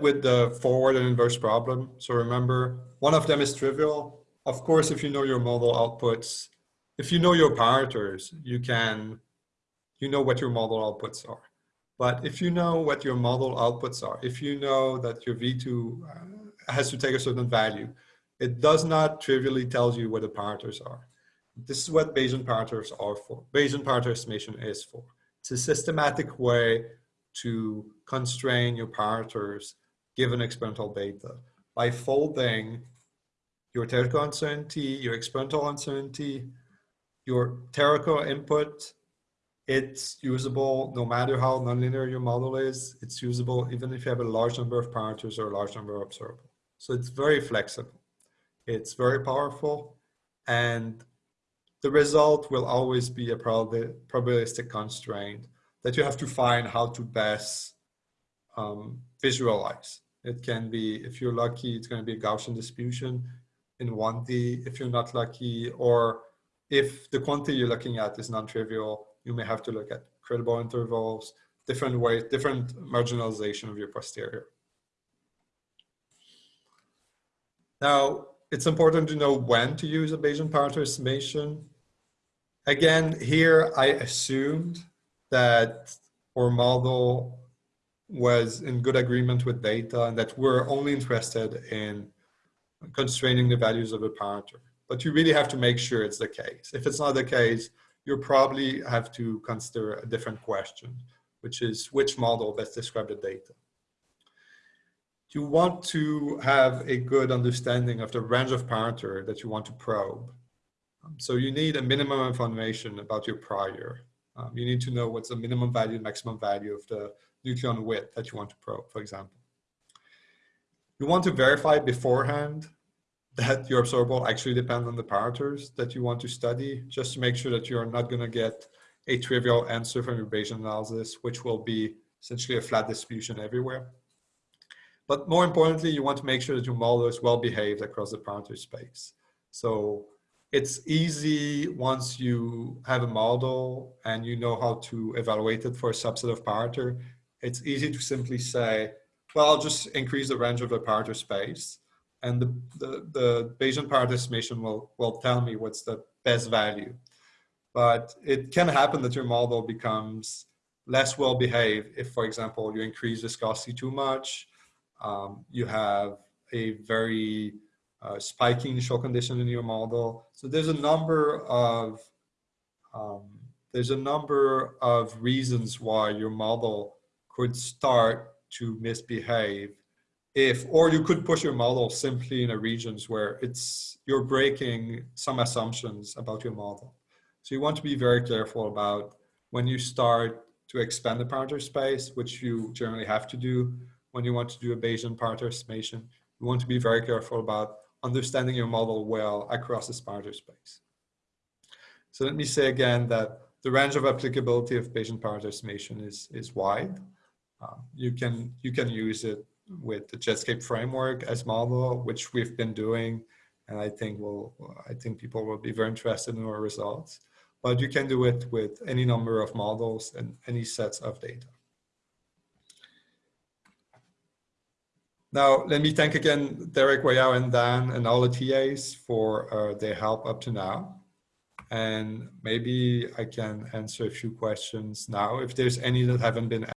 with the forward and inverse problem. So remember, one of them is trivial. Of course, if you know your model outputs, if you know your parameters, you can, you know what your model outputs are. But if you know what your model outputs are, if you know that your V2 uh, has to take a certain value, it does not trivially tell you what the parameters are. This is what Bayesian parameters are for. Bayesian parameter estimation is for. It's a systematic way to constrain your parameters given experimental data by folding your theoretical uncertainty, your experimental uncertainty, your theoretical input, it's usable no matter how nonlinear your model is. It's usable even if you have a large number of parameters or a large number of observables. So it's very flexible. It's very powerful. And the result will always be a probabilistic constraint that you have to find how to best um, visualize. It can be, if you're lucky, it's going to be a Gaussian distribution in 1D. If you're not lucky, or if the quantity you're looking at is non-trivial, you may have to look at credible intervals, different ways, different marginalization of your posterior. Now, it's important to know when to use a Bayesian parameter estimation. Again, here I assumed that our model was in good agreement with data and that we're only interested in constraining the values of a parameter. But you really have to make sure it's the case. If it's not the case, you probably have to consider a different question, which is which model best describe the data. You want to have a good understanding of the range of parameter that you want to probe. So you need a minimum information about your prior. Um, you need to know what's the minimum value, and maximum value of the nucleon width that you want to probe, for example. You want to verify beforehand that your observable actually depends on the parameters that you want to study, just to make sure that you're not going to get a trivial answer from your Bayesian analysis, which will be essentially a flat distribution everywhere. But more importantly, you want to make sure that your model is well behaved across the parameter space. So it's easy once you have a model and you know how to evaluate it for a subset of parameter, it's easy to simply say, well, I'll just increase the range of the parameter space and the, the, the Bayesian parameter estimation will, will tell me what's the best value. But it can happen that your model becomes less well behaved if, for example, you increase viscosity too much, um, you have a very uh, spiky initial condition in your model. So there's a number of um, there's a number of reasons why your model could start to misbehave if or you could push your model simply in a regions where it's you're breaking some assumptions about your model so you want to be very careful about when you start to expand the parameter space which you generally have to do when you want to do a Bayesian parameter estimation you want to be very careful about understanding your model well across the parameter space so let me say again that the range of applicability of Bayesian parameter estimation is is wide um, you can you can use it with the Jetscape framework as model, which we've been doing. And I think will I think people will be very interested in our results. But you can do it with any number of models and any sets of data. Now, let me thank again Derek Weiyao and Dan and all the TAs for uh, their help up to now. And maybe I can answer a few questions now if there's any that haven't been